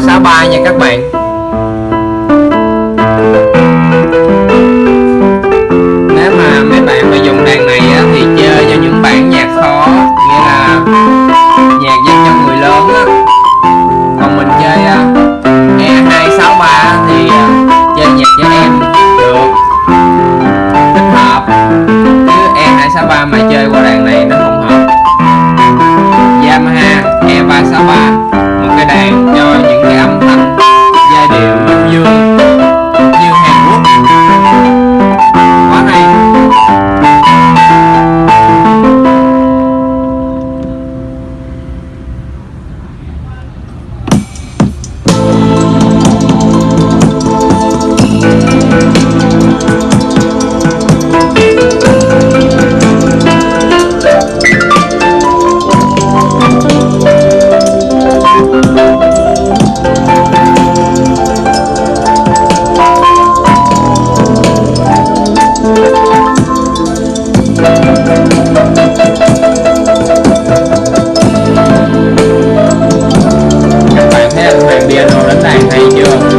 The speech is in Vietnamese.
nha các bạn. Nếu mà mấy bạn mà dùng đàn này á, thì chơi cho những bản nhạc khó nghĩa là nhạc dành cho người lớn á. Còn mình chơi à, E263 thì à, chơi nhạc cho em được. Thích hợp. Chứ E263 mà chơi qua đàn này rau đánh đàn hay chưa?